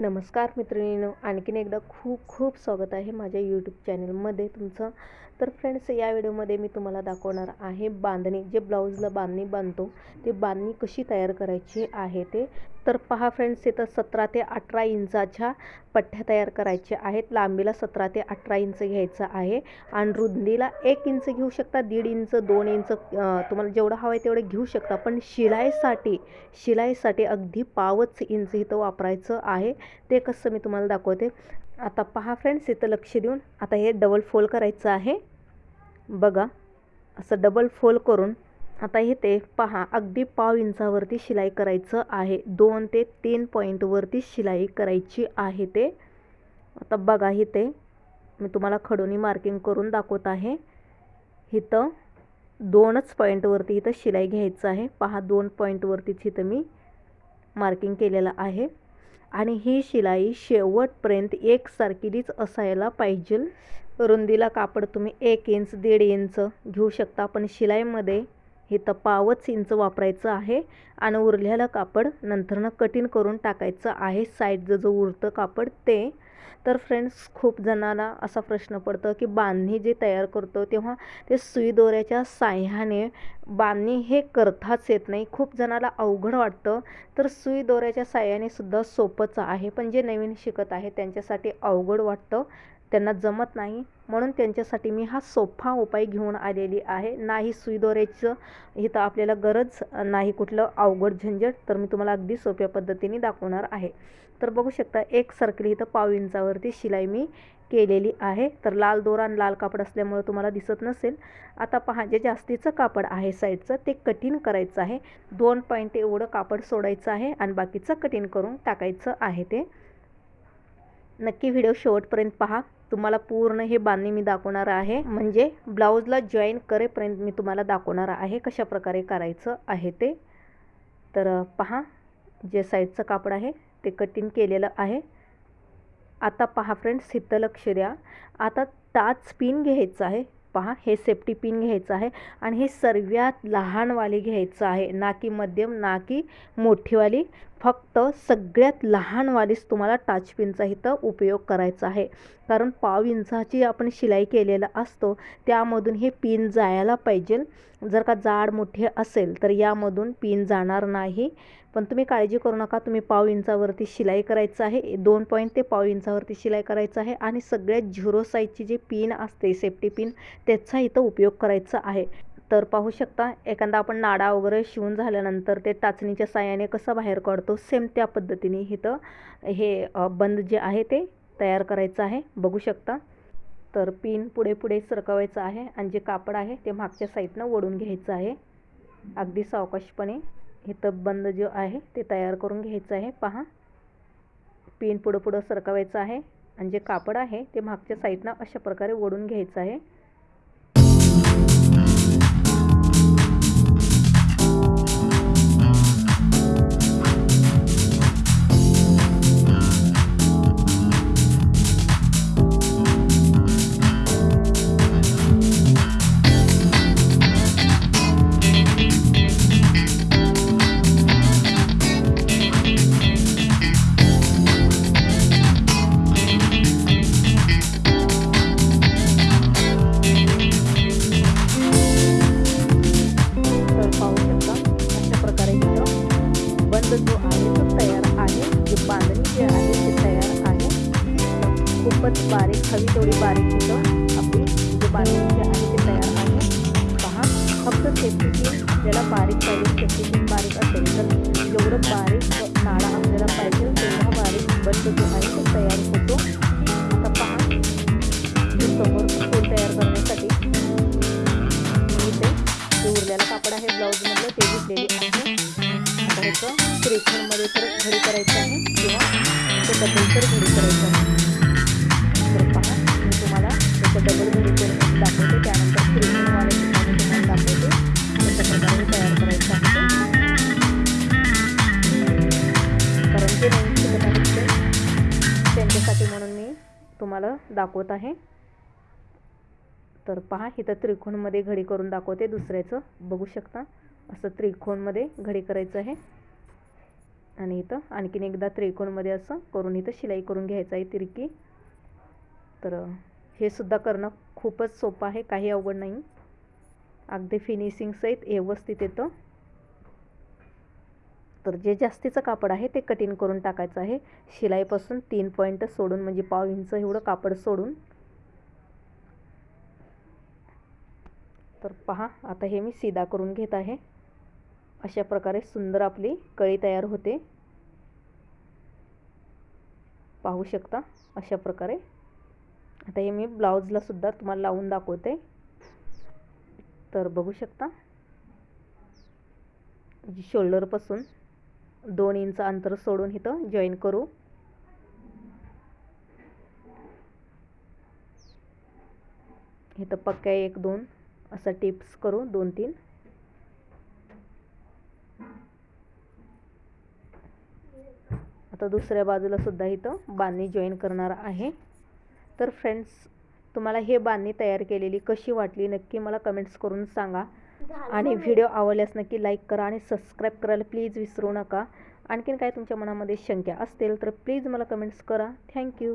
नमस्कार मित्रिणीनो आणखीन एकदा खूप खूप स्वागत आहे माझ्या यूट्यूब चॅनलमध्ये तुमचं. तर फ्रेंड्स या व्हिडिओमध्ये मी तुम्हाला दाखवणार आहे बांधणी जे ब्लाऊजला बांधणी बांधतो ते बांधणी कशी तयार करायची आहे ते. तर पहा फ्रेंड्स इथं सतरा ते अठरा इंचाच्या पठ्ठ्या तयार करायच्या आहेत. लांबीला सतरा ते अठरा इंच घ्यायचं आहे. आणि रुंदीला एक इंच घेऊ शकता दीड इंच दोन इंच तुम्हाला जेवढं हवं आहे तेवढं घेऊ शकता. पण शिलाईसाठी शिलाईसाठी अगदी पावच इंच इथं वापरायचं आहे. ते कसं मी तुम्हाला दाखवते. आता पहा फ्रेंड्स इथं लक्ष देऊन. आता हे डबल फोल्ड करायचं आहे. बघा असं डबल फोल्ड करून. आता हे ते पहा अगदी पाव इंचावरती शिलाई करायचं आहे. दोन ते तीन पॉईंटवरती शिलाई करायची आहे ते. आता बघा इथे मी तुम्हाला खडोनी मार्किंग करून दाखवत आहे. इथं दोनच पॉईंटवरती इथं शिलाई घ्यायचं आहे. पहा दोन पॉईंटवरतीच इथं मी मार्किंग केलेलं आहे. आणि ही शिलाई शेवटपर्यंत एकसारखीच असायला पाहिजे रुंदीला कापड तुम्ही एक इंच दीड इंच घेऊ शकता पण शिलाईमध्ये हे पावच इंच वापरायचं आहे आणि उरलेलं कापड नंतरनं कटिंग करून टाकायचं आहे. साईडचं जो उरतं कापड ते. तर फ्रेंड्स खूप जणांना असा प्रश्न पडतो की बांधणी जे तयार करतो तेव्हा ते सुई दोऱ्याच्या साह्याने बांधणी हे करताच येत नाही. खूप जणाला अवघड वाटतं. तर सुई दोऱ्याच्या साह्याने सुद्धा सोपंच आहे. पण जे नवीन शिकत आहे त्यांच्यासाठी अवघड वाटतं. त्यांना जमत नाही. म्हणून त्यांच्यासाठी मी हा सोपा उपाय घेऊन आलेली आहे. नाही सुईदोऱ्याचं इथं आपल्याला गरज नाही कुठलं अवघड झंझट तर मी तुम्हाला अगदी सोप्या पद्धतीने दाखवणार आहे. तर बघू शकता एक सर्कल इथं पाव इंचावरती शिलाई मी केलेली आहे. तर लाल दोरा आणि लाल कापड असल्यामुळं तुम्हाला दिसत नसेल. आता पहा जे जास्तीचं कापड आहे साईडचं ते कठीण करायचं आहे. दोन पॉईंट एवढं कापड सोडायचं आहे आणि बाकीचं कठीण करून टाकायचं आहे ते. नक्की व्हिडिओ शेवटपर्यंत पहा. तुम्हाला पूर्ण हे बांधणी मी दाखवणार आहे. म्हणजे ब्लाऊजला जॉईन करेपर्यंत मी तुम्हाला दाखवणार आहे कशा प्रकारे करायचं आहे ते. तर पहा जे साईडचं कापड आहे ते कटिंग केलेलं आहे. आता पहा फ्रेंड्स शीतलक्ष लक्ष द्या. आता टाच पिन घ्यायचं आहे. पहा हे सेफ्टी पिन घ्यायचं आहे आणि हे सर्वात लहानवाली घ्यायचं आहे. ना की मध्यम ना की मोठीवाली. फक्त सगळ्यात लहानवालीच तुम्हाला टाचपिनचा इथं उपयोग करायचा आहे. कारण पाव इंचाची आपण शिलाई केलेला असतो त्यामधून हे पिन जायला पाहिजे. जर का जाड मोठे असेल तर यामधून पिन जाणार नाही. पण तुम्ही काळजी करू नका तुम्ही पाव इंचावरती शिलाई करायचं आहे. दोन पॉईंट ते पाव इंचावरती शिलाई करायचं आहे आणि सगळ्यात झिरो साईजची जी पिन असते सेफ्टी पिन त्याचा इथं उपयोग करायचा आहे. तर पाहू शकता एखादा आपण नाडा वगैरे शिवून झाल्यानंतर ते टाचणीच्या साह्याने कसं बाहेर काढतो सेम त्या पद्धतीने इथं हे बंद जे आहे ते तयार करायचं आहे. बघू शकता. तर पिन पुढे पुढे सरकवायचं आहे आणि जे कापड आहे ते मागच्या साईडनं ओढून घ्यायचं आहे. अगदी सावकाशपणे इथं बंद जो आहे ते तयार करून घ्यायचं आहे. पहा. पिन पुढं पुढं सरकवायचं आहे आणि जे कापड आहे ते मागच्या साईडनं अशा प्रकारे ओढून घ्यायचं आहे. जो आहे तो तयार आहे. जे बांधणी जे आहे ते तयार आहे. खूपच बारीक हवी थोडी बारीक तिथं आपली जे बांधणी जे आहे ते तयार आहे. पहा फक्त सेफ्टी ज्याला बारीक पाहिजे सेफ्टी बारीक असेल तर जेवढं बारीक नाळा आपल्याला पाहिजे तेवढा बारीक बंद जो आहे तो तयार होतो. आता पहा समोर फूल तयार करण्यासाठी मी इथे जे कापड आहे ब्लाऊजमधलं ते घेतलेले आहे. ह्याचं त्रिकोणमध्ये तर घडी करायचं आहे. किंवा ते डबल तर घडी करायचं आहे. तर पहा मी तुम्हाला त्याचं डबल घडी करून दाखवते. त्यानंतर त्रिकोणवाले ठिकाणी तुम्हाला दाखवते. अशा प्रकारे तयार करायचं आहे. कारण ते नवीन शिकत आहेत त्यांच्यासाठी म्हणून मी तुम्हाला दाखवत आहे. तर पहा इथं त्रिकोणमध्ये घडी करून दाखवते. दुसऱ्याचं बघू शकता. असं त्रिकोणमध्ये घडी करायचं आहे. आणि इथं आणखीन एकदा त्रिकोणमध्ये असं करून इथं शिलाई करून घ्यायचं आहे तिरकी. तर हे सुद्धा करणं खूपच सोपं आहे काही अवघड नाही. अगदी फिनिशिंग सहित व्यवस्थित येतं. तर जे जास्तीचं कापड आहे ते कटिंग करून टाकायचं आहे. शिलाईपासून तीन पॉईंट सोडून म्हणजे पाव इंच एवढं कापड सोडून. तर पहा आता हे मी सीधा करून घेत आहे. अशा प्रकारे सुंदर आपली कळी तयार होते. पाहू शकता अशा प्रकारे. आता हे मी ब्लाऊजला सुद्धा तुम्हाला लावून दाखवते. तर बघू शकता. शोल्डरपासून दोन इंच अंतर सोडून इथं जॉईन करू. इथं पक्क्या एक दोन असा टिप्स करू दोन तीन. आता दुसऱ्या बाजूला सुद्धा इथं बांधणी जॉईन करणार आहे. तर फ्रेंड्स तुम्हाला हे बांधणी तयार केलेली कशी वाटली नक्की मला कमेंट्स करून सांगा. आणि व्हिडिओ आवडल्यास नक्की लाईक करा आणि सबस्क्राईब करायला प्लीज विसरू नका. आणखीन काय तुमच्या मनामध्ये शंका असतील तर प्लीज मला कमेंट्स करा. थँक्यू